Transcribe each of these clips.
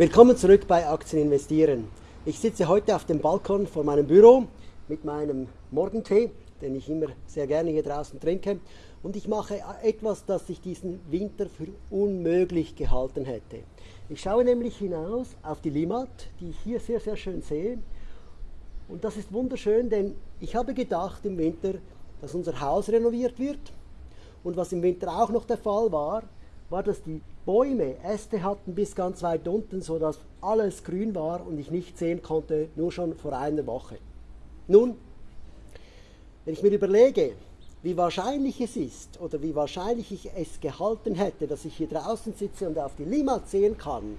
Willkommen zurück bei Aktien investieren. Ich sitze heute auf dem Balkon vor meinem Büro mit meinem Morgentee, den ich immer sehr gerne hier draußen trinke. Und ich mache etwas, das ich diesen Winter für unmöglich gehalten hätte. Ich schaue nämlich hinaus auf die Limmat, die ich hier sehr, sehr schön sehe. Und das ist wunderschön, denn ich habe gedacht im Winter, dass unser Haus renoviert wird. Und was im Winter auch noch der Fall war, war, dass die Bäume Äste hatten bis ganz weit unten, sodass alles grün war und ich nicht sehen konnte, nur schon vor einer Woche. Nun, wenn ich mir überlege, wie wahrscheinlich es ist oder wie wahrscheinlich ich es gehalten hätte, dass ich hier draußen sitze und auf die Limmat sehen kann,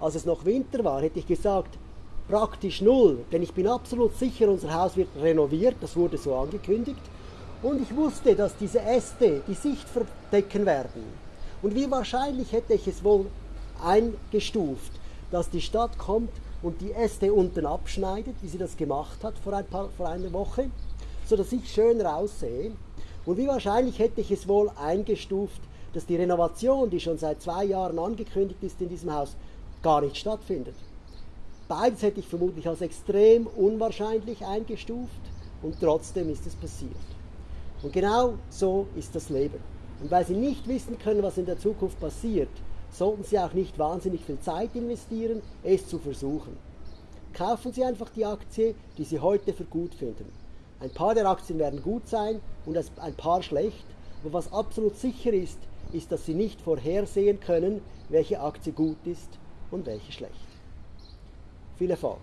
als es noch Winter war, hätte ich gesagt, praktisch null, denn ich bin absolut sicher, unser Haus wird renoviert, das wurde so angekündigt, und ich wusste, dass diese Äste die Sicht verdecken werden. Und wie wahrscheinlich hätte ich es wohl eingestuft, dass die Stadt kommt und die Äste unten abschneidet, wie sie das gemacht hat vor, ein paar, vor einer Woche, sodass ich schön raussehe. Und wie wahrscheinlich hätte ich es wohl eingestuft, dass die Renovation, die schon seit zwei Jahren angekündigt ist in diesem Haus, gar nicht stattfindet. Beides hätte ich vermutlich als extrem unwahrscheinlich eingestuft und trotzdem ist es passiert. Und genau so ist das Leben. Und weil Sie nicht wissen können, was in der Zukunft passiert, sollten Sie auch nicht wahnsinnig viel Zeit investieren, es zu versuchen. Kaufen Sie einfach die Aktie, die Sie heute für gut finden. Ein paar der Aktien werden gut sein und ein paar schlecht. Aber was absolut sicher ist, ist, dass Sie nicht vorhersehen können, welche Aktie gut ist und welche schlecht. Viel Erfolg!